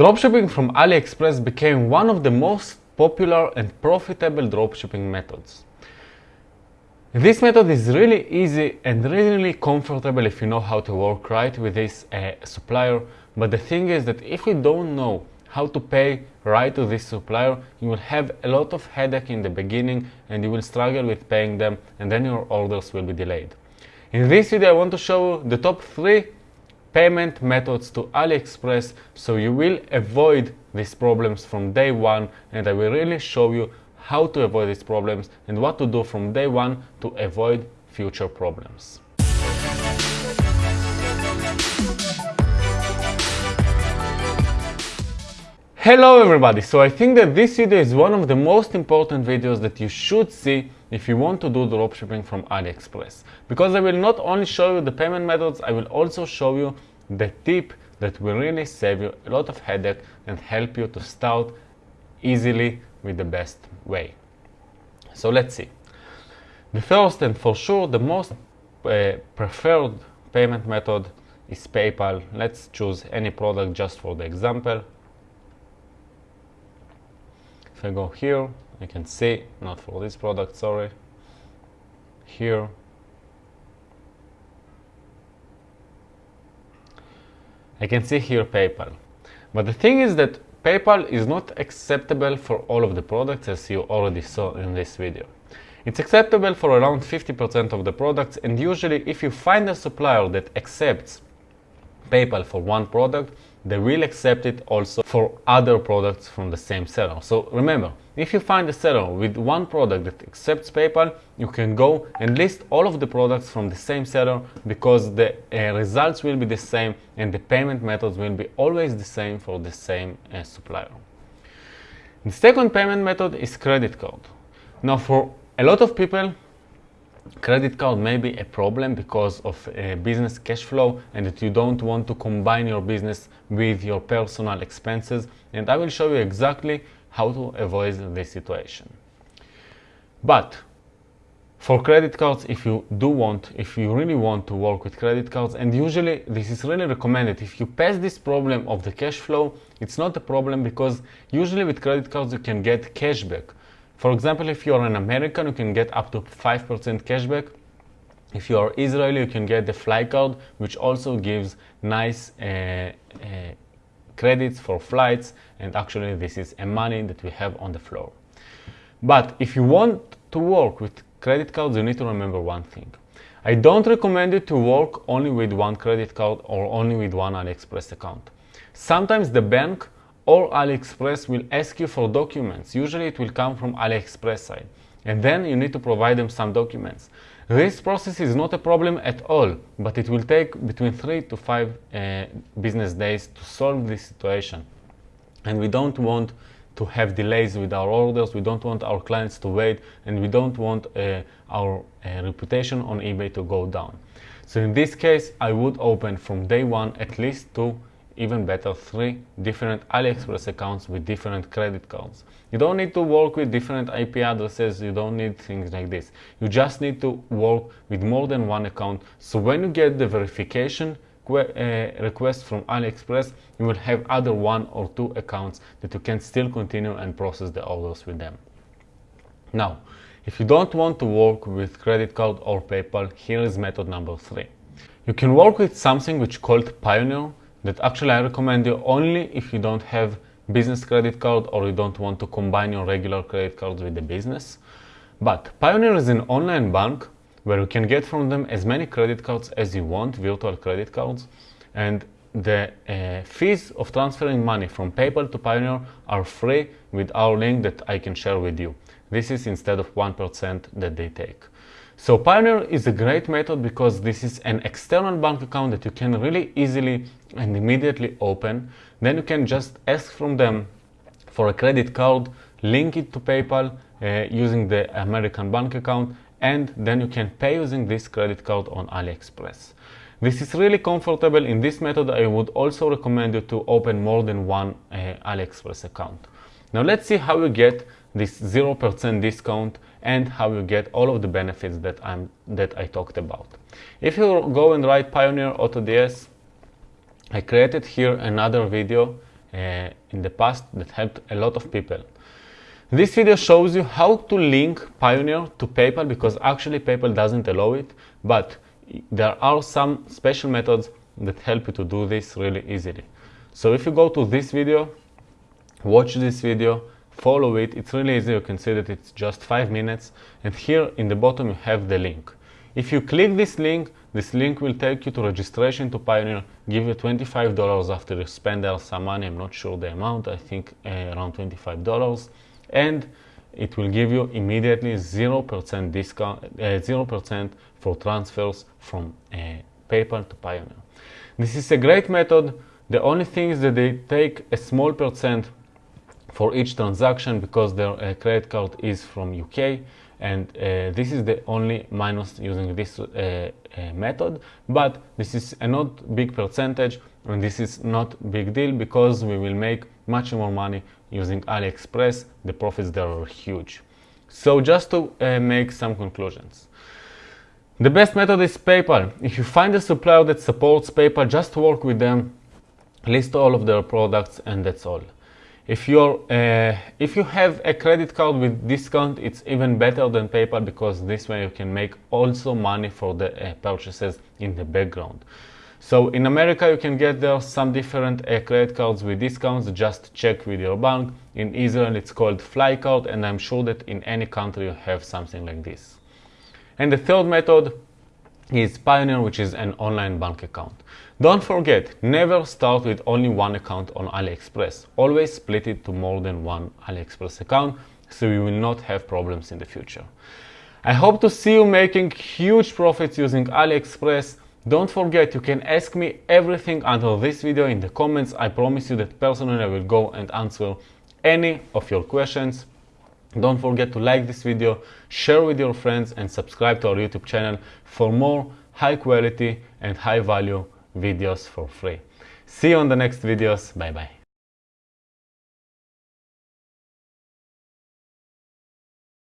Dropshipping from AliExpress became one of the most popular and profitable dropshipping methods. This method is really easy and really comfortable if you know how to work right with this uh, supplier. But the thing is that if you don't know how to pay right to this supplier, you will have a lot of headache in the beginning and you will struggle with paying them and then your orders will be delayed. In this video I want to show you the top 3 payment methods to AliExpress so you will avoid these problems from day one and I will really show you how to avoid these problems and what to do from day one to avoid future problems. Hello everybody! So I think that this video is one of the most important videos that you should see if you want to do dropshipping from AliExpress. Because I will not only show you the payment methods, I will also show you the tip that will really save you a lot of headache and help you to start easily with the best way. So let's see. The first and for sure the most uh, preferred payment method is PayPal. Let's choose any product just for the example. If I go here, I can see, not for this product, sorry. Here. I can see here PayPal. But the thing is that PayPal is not acceptable for all of the products as you already saw in this video. It's acceptable for around 50% of the products and usually if you find a supplier that accepts PayPal for one product, they will accept it also for other products from the same seller. So remember, if you find a seller with one product that accepts PayPal, you can go and list all of the products from the same seller because the uh, results will be the same and the payment methods will be always the same for the same uh, supplier. The second payment method is credit card. Now for a lot of people, credit card may be a problem because of uh, business cash flow and that you don't want to combine your business with your personal expenses and I will show you exactly how to avoid this situation. But for credit cards, if you do want, if you really want to work with credit cards, and usually this is really recommended, if you pass this problem of the cash flow, it's not a problem because usually with credit cards you can get cashback for example, if you're an American, you can get up to 5% cashback. If you are Israeli, you can get the fly card, which also gives nice uh, uh, credits for flights. And actually, this is a money that we have on the floor. But if you want to work with credit cards, you need to remember one thing. I don't recommend you to work only with one credit card or only with one AliExpress account. Sometimes the bank or AliExpress will ask you for documents. Usually it will come from AliExpress side. And then you need to provide them some documents. This process is not a problem at all, but it will take between three to five uh, business days to solve this situation. And we don't want to have delays with our orders, we don't want our clients to wait, and we don't want uh, our uh, reputation on eBay to go down. So in this case, I would open from day one at least two even better, three different AliExpress accounts with different credit cards. You don't need to work with different IP addresses, you don't need things like this. You just need to work with more than one account. So when you get the verification uh, request from AliExpress, you will have other one or two accounts that you can still continue and process the orders with them. Now, if you don't want to work with credit card or PayPal, here is method number three. You can work with something which called Payoneer that actually I recommend you only if you don't have business credit card or you don't want to combine your regular credit cards with the business. But Payoneer is an online bank where you can get from them as many credit cards as you want, virtual credit cards, and the uh, fees of transferring money from PayPal to Payoneer are free with our link that I can share with you. This is instead of 1% that they take. So Payoneer is a great method because this is an external bank account that you can really easily and immediately open. Then you can just ask from them for a credit card, link it to PayPal uh, using the American bank account, and then you can pay using this credit card on AliExpress. This is really comfortable. In this method, I would also recommend you to open more than one uh, AliExpress account. Now let's see how you get this 0% discount and how you get all of the benefits that, I'm, that I talked about. If you go and write Payoneer AutoDS, I created here another video uh, in the past that helped a lot of people. This video shows you how to link Payoneer to PayPal because actually PayPal doesn't allow it, but there are some special methods that help you to do this really easily. So if you go to this video, watch this video, follow it, it's really easy, you can see that it's just 5 minutes and here in the bottom you have the link. If you click this link, this link will take you to registration to Payoneer, give you $25 after you spend there some money, I'm not sure the amount, I think uh, around $25 and it will give you immediately 0% discount, 0% uh, for transfers from uh, PayPal to Payoneer. This is a great method. The only thing is that they take a small percent for each transaction because their uh, credit card is from UK and uh, this is the only minus using this uh, uh, method. But this is a not big percentage and this is not big deal because we will make much more money using AliExpress. The profits there are huge. So just to uh, make some conclusions. The best method is PayPal. If you find a supplier that supports PayPal, just work with them, list all of their products, and that's all. If, you're, uh, if you have a credit card with discount, it's even better than PayPal because this way you can make also money for the uh, purchases in the background. So in America, you can get there some different uh, credit cards with discounts. Just check with your bank. In Israel, it's called Flycard, and I'm sure that in any country you have something like this. And the third method is Payoneer, which is an online bank account. Don't forget, never start with only one account on AliExpress. Always split it to more than one AliExpress account so you will not have problems in the future. I hope to see you making huge profits using AliExpress. Don't forget, you can ask me everything under this video in the comments. I promise you that personally I will go and answer any of your questions. Don't forget to like this video, share with your friends and subscribe to our YouTube channel for more high quality and high value videos for free. See you on the next videos. Bye bye.